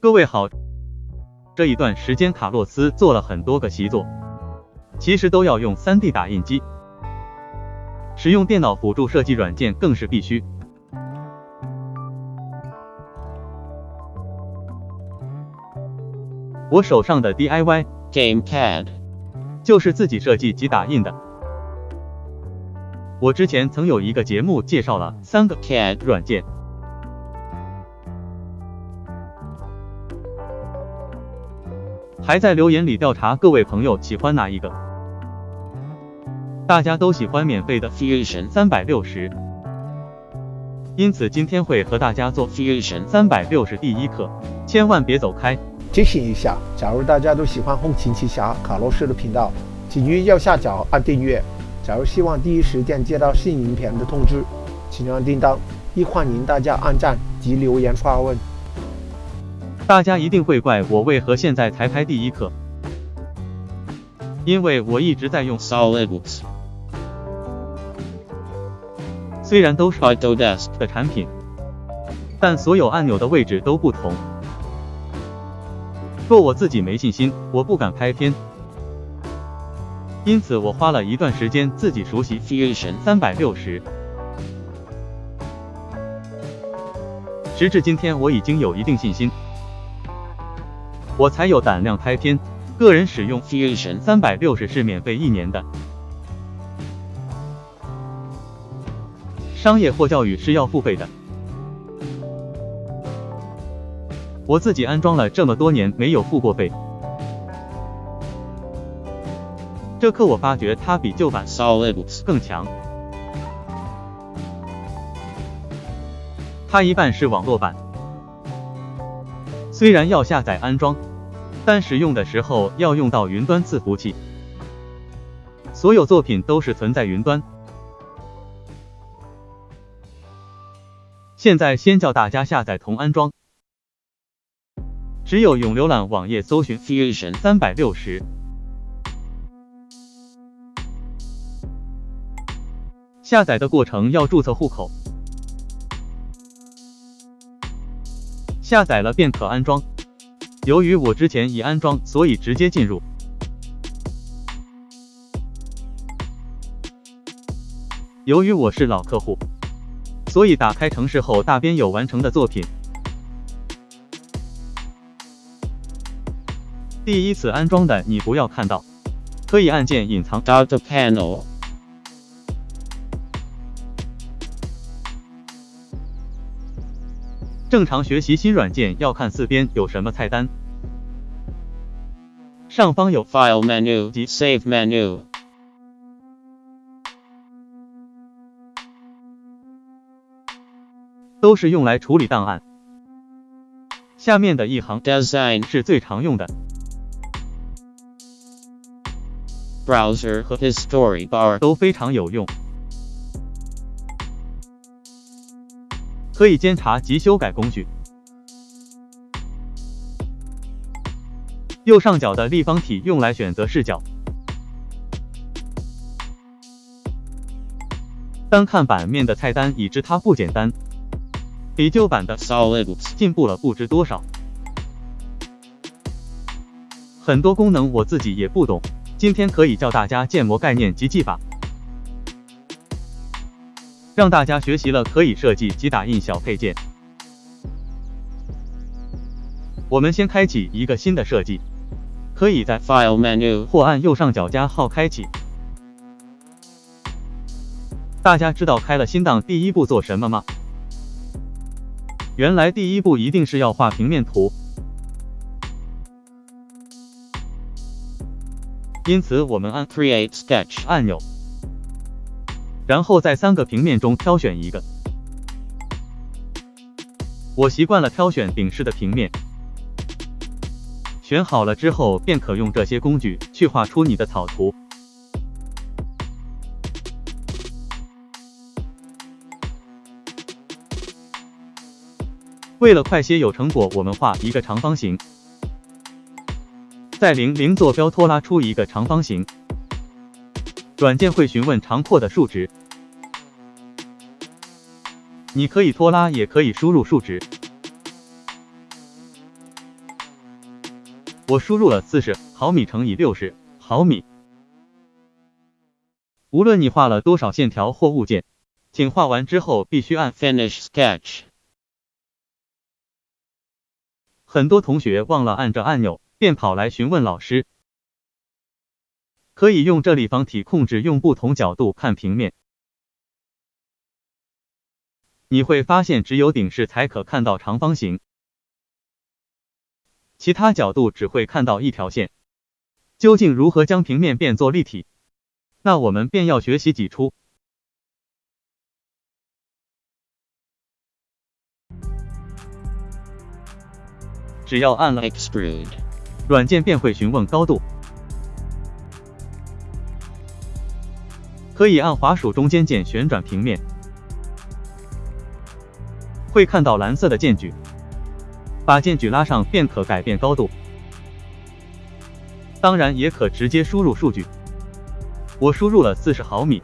各位好，这一段时间卡洛斯做了很多个习作，其实都要用 3D 打印机，使用电脑辅助设计软件更是必须。我手上的 DIY GameCAD 就是自己设计及打印的。我之前曾有一个节目介绍了三个 CAD 软件，还在留言里调查各位朋友喜欢哪一个。大家都喜欢免费的 Fusion 三百六十，因此今天会和大家做 Fusion 三百六十第一课，千万别走开。提醒一下，假如大家都喜欢《后勤奇侠》卡洛斯的频道，请于右下角按订阅。假如希望第一时间接到新影片的通知，请按叮当。亦欢迎大家按赞及留言发问。大家一定会怪我为何现在才拍第一课，因为我一直在用，SolidWorks 虽然都是 Autodesk 的产品，但所有按钮的位置都不同。若我自己没信心，我不敢拍片，因此我花了一段时间自己熟悉 Fusion 三百六十。时至今天，我已经有一定信心，我才有胆量拍片。个人使用 Fusion 三百六十是免费一年的，商业或教育是要付费的。我自己安装了这么多年，没有付过费。这课我发觉它比旧版 SolidWorks 更强。它一半是网络版，虽然要下载安装，但使用的时候要用到云端伺服器。所有作品都是存在云端。现在先教大家下载同安装，只有用浏览网页搜寻 Fusion 三百六十。下载的过程要注册户口，下载了便可安装。由于我之前已安装，所以直接进入。由于我是老客户，所以打开城市后，大边有完成的作品。第一次安装的你不要看到，可以按键隐藏。Data Panel 正常学习新软件要看四边有什么菜单，上方有 File Menu 及 Save Menu 都是用来处理档案。下面的一行 Design 是最常用的，Browser 和 History Bar 都非常有用，可以监察及修改工具。右上角的立方体用来选择视角。单看版面的菜单已知它不简单，比旧版的 SolidWorks 进步了不知多少。很多功能我自己也不懂，今天可以教大家建模概念及技法，让大家学习了可以设计及打印小配件。我们先开启一个新的设计，可以在 File Menu 或按右上角加号开启。大家知道开了新档第一步做什么吗？原来第一步一定是要画平面图，因此我们按 Create Sketch 按钮，然后在三个平面中挑选一个。我习惯了挑选顶式的平面。选好了之后，便可用这些工具去画出你的草图。为了快些有成果，我们画一个长方形，在零零坐标拖拉出一个长方形，软件会询问长阔的数值，你可以拖拉，也可以输入数值。我输入了四十毫米乘以六十毫米。无论你画了多少线条或物件，请画完之后必须按 Finish sketch. 很多同学忘了按这按钮，便跑来询问老师。可以用这立方体控制，用不同角度看平面。你会发现，只有顶视才可看到长方形。其他角度只会看到一条线。究竟如何将平面变作立体？那我们便要学习挤出。只要按了 Extrude. 软件便会询问高度，可以按滑鼠中间键旋转平面，会看到蓝色的键距。把键距拉上便可改变高度，当然也可直接输入数据。我输入了四十毫米，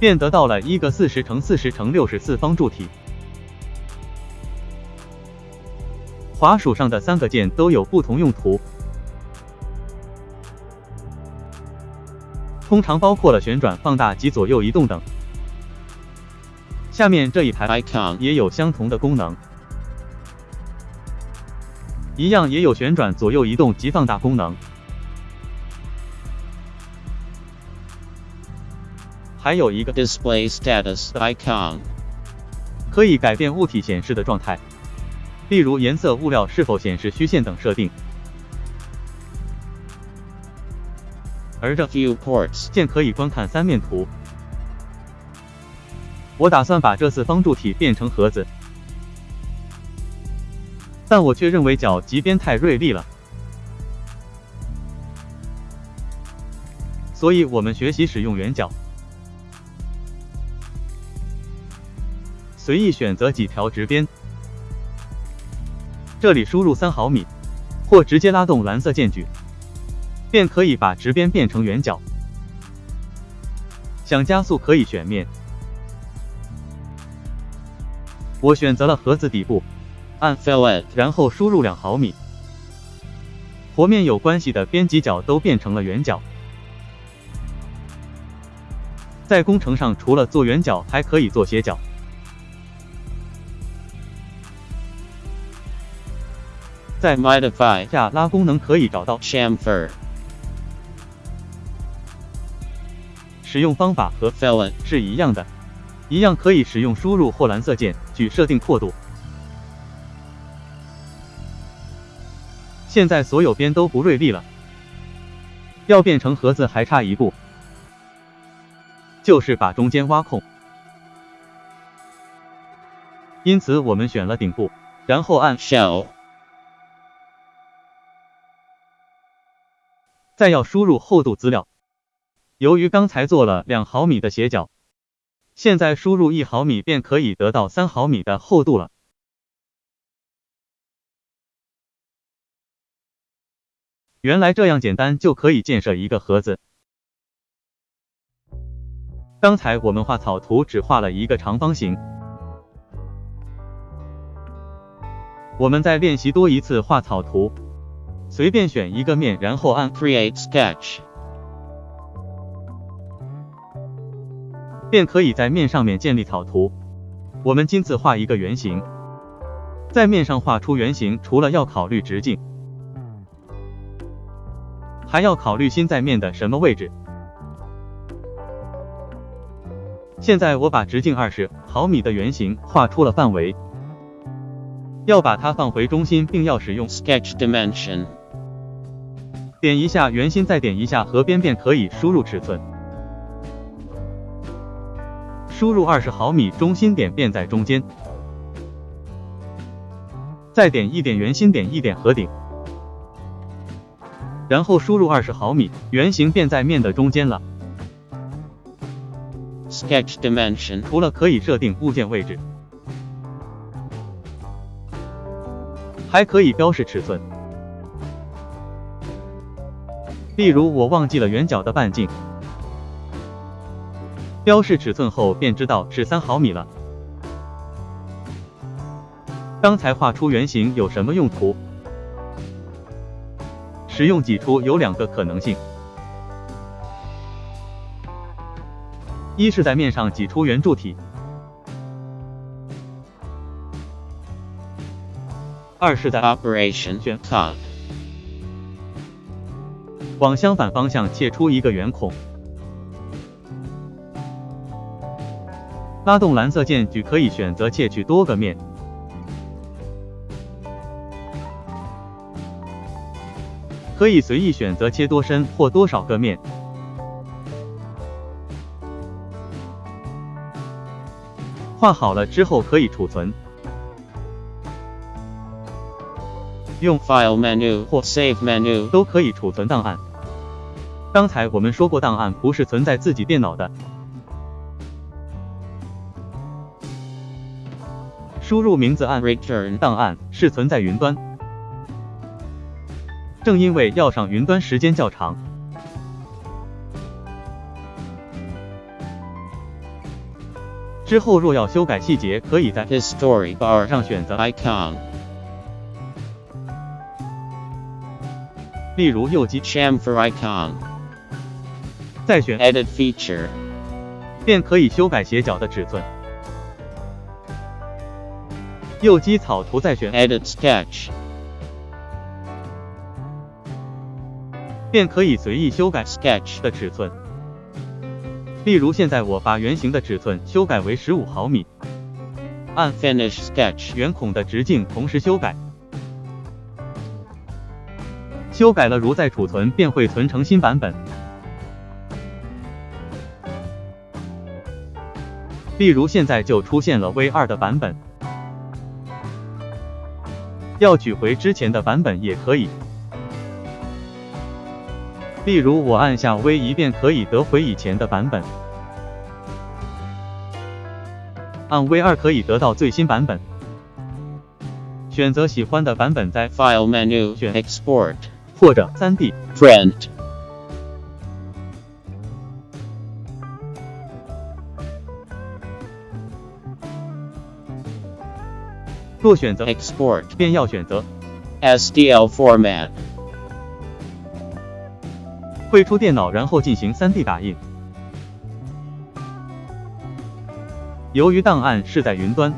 便得到了一个四十乘四十乘六十四方柱体。滑鼠上的三个键都有不同用途，通常包括了旋转、放大及左右移动等。下面这一排 Icon. 也有相同的功能。一样也有旋转、左右移动及放大功能，还有一个 Display status icon. 可以改变物体显示的状态，例如颜色、物料是否显示虚线等设定。而这 Viewports. 键可以观看三面图。我打算把这次方柱体变成盒子。但我却认为角及边太锐利了，所以我们学习使用圆角，随意选择几条直边，这里输入三毫米，或直接拉动蓝色键距，便可以把直边变成圆角。想加速可以选面，我选择了盒子底部。按 Fillet. 然后输入两毫米，和面有关系的边几角都变成了圆角。在工程上，除了做圆角，还可以做斜角。在 Modify. 下拉功能可以找到 Chamfer. 使用方法和 Fillet. 是一样的，一样可以使用输入或蓝色键去设定阔度。现在所有边都不锐利了，要变成盒子还差一步，就是把中间挖空。因此我们选了顶部，然后按 Shell. 再要输入厚度资料。由于刚才做了两毫米的斜角，现在输入一毫米便可以得到三毫米的厚度了。原来这样简单就可以建设一个盒子。刚才我们画草图只画了一个长方形，我们再练习多一次画草图，随便选一个面，然后按 Create sketch. 便可以在面上面建立草图。我们今次画一个圆形，在面上画出圆形，除了要考虑直径。还要考虑心在面的什么位置。现在我把直径二十毫米的圆形画出了范围，要把它放回中心，并要使用 Sketch dimension. 点一下圆心，再点一下和边，便可以输入尺寸。输入二十毫米，中心点便在中间。再点一点圆心，点一点合顶。然后输入二十毫米，圆形便在面的中间了。Sketch dimension. 除了可以设定物件位置，还可以标示尺寸。例如我忘记了圆角的半径，标示尺寸后便知道是三毫米了。刚才画出圆形有什么用途？使用挤出有两个可能性，一是在面上挤出圆柱体，二是在 Operation. 往相反方向切出一个圆孔。拉动蓝色键距可以选择切取多个面，可以随意选择切多深或多少个面。画好了之后可以储存，用 File menu 或 Save menu. 都可以储存档案。刚才我们说过，档案不是存在自己电脑的，输入名字按 Return. 档案是存在云端。正因为要上云端时间较长，之后若要修改细节，可以在 History bar. 上选择，Icon. 例如右击，Chamfer icon. 再选 Edit feature. 便可以修改斜角的尺寸。右击草图再选，Edit sketch. 便可以随意修改 Sketch. 的尺寸。例如现在我把圆形的尺寸修改为十五毫米，按 Finish sketch. 圆孔的直径同时修改。修改了如再储存便会存成新版本。例如现在就出现了 V 2的版本，要取回之前的版本也可以。例如我按下 V 一便可以得回以前的版本，按 V 2可以得到最新版本。选择喜欢的版本在 File menu. 选 Export 或者 3D。Print. 若选择 Export. 便要选择 SDL format. 汇出电脑，然后进行 3D 打印。由于档案是在云端，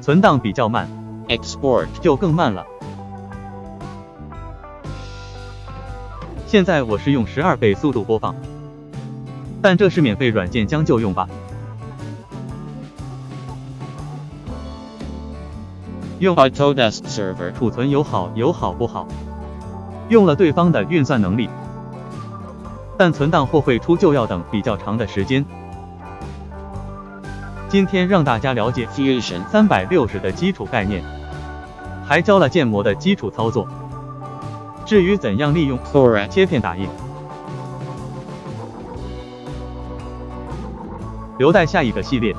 存档比较慢，Export. 就更慢了。现在我是用十二倍速度播放，但这是免费软件将就用吧。用 Autodesk server. 储存有好有好不好，用了对方的运算能力，但存档或汇出就要等比较长的时间。今天让大家了解 Fusion. 三百六十的基础概念，还教了建模的基础操作。至于怎样利用 Correct. 切片打印，留待下一个系列。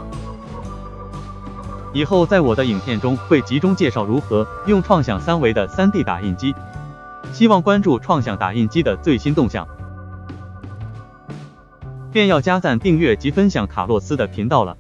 以后在我的影片中会集中介绍如何用创想三维的 3D 打印机。希望关注创想打印机的最新动向，便要加赞、订阅及分享卡洛斯的频道了。